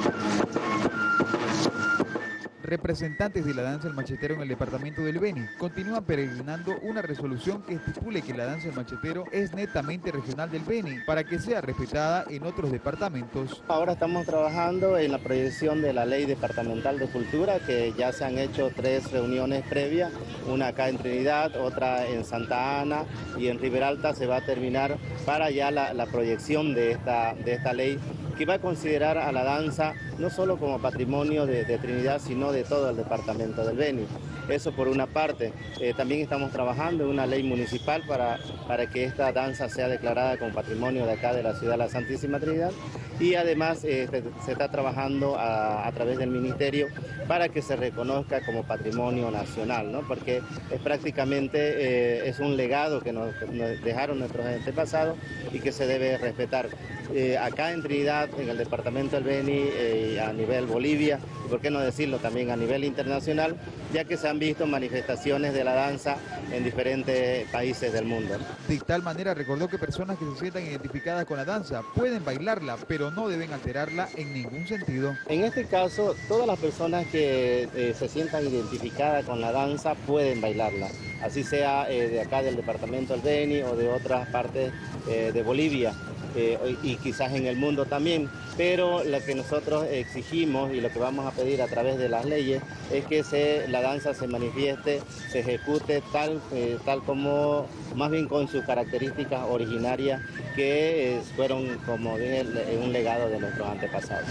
Thank you. Representantes de la danza del machetero en el departamento del Beni continúan peregrinando una resolución que estipule que la danza del machetero es netamente regional del Beni para que sea respetada en otros departamentos. Ahora estamos trabajando en la proyección de la ley departamental de cultura que ya se han hecho tres reuniones previas, una acá en Trinidad, otra en Santa Ana y en Riberalta se va a terminar para ya la, proyección de esta, de esta ley que va a considerar a la danza no solo como patrimonio de, de Trinidad, sino de todo el departamento del Beni. Eso por una parte. Eh, también estamos trabajando en una ley municipal para, para que esta danza sea declarada como patrimonio de acá de la ciudad de la Santísima Trinidad y además eh, se está trabajando a, a, través del ministerio para que se reconozca como patrimonio nacional, ¿no? porque es prácticamente eh, es un legado que nos, nos, dejaron nuestros antepasados y que se debe respetar. Eh, acá en Trinidad, en el departamento del Beni, eh, a nivel Bolivia, y por qué no decirlo también a nivel internacional, ya que se han visto manifestaciones de la danza en diferentes países del mundo. De tal manera recordó que personas que se sientan identificadas con la danza pueden bailarla, pero no deben alterarla en ningún sentido. En este caso, todas las personas que eh, se sientan identificadas con la danza pueden bailarla, así sea eh, de acá del departamento del Beni o de otras partes de Bolivia. Eh, y quizás en el mundo también, pero lo que nosotros exigimos y lo que vamos a pedir a través de las leyes es que se, la danza se manifieste, se ejecute tal, eh, tal como, más bien con sus características originarias que eh, fueron como dije, un legado de nuestros antepasados.